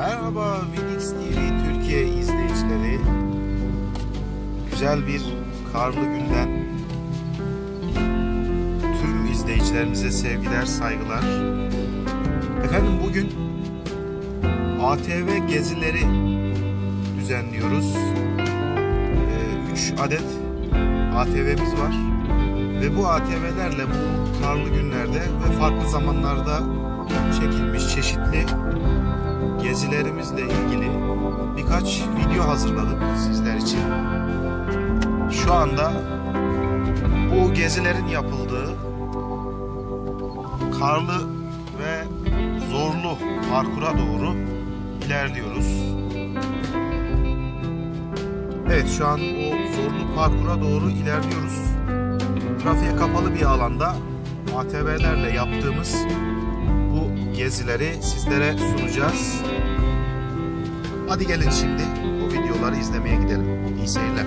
Merhaba Vinix TV Türkiye izleyicileri. Güzel bir karlı günden tüm izleyicilerimize sevgiler, saygılar. Efendim bugün ATV gezileri düzenliyoruz. Ee, 3 adet ATV'miz var. Ve bu ATV'lerle bu karlı günlerde ve farklı zamanlarda çekilmiş çeşitli gezilerimizle ilgili birkaç video hazırladık sizler için. Şu anda bu gezilerin yapıldığı karlı ve zorlu parkura doğru ilerliyoruz. Evet şu an o zorlu parkura doğru ilerliyoruz. Trafiğe kapalı bir alanda ATV'lerle yaptığımız gezileri sizlere sunacağız. Hadi gelin şimdi bu videoları izlemeye gidelim. İyi seyirler.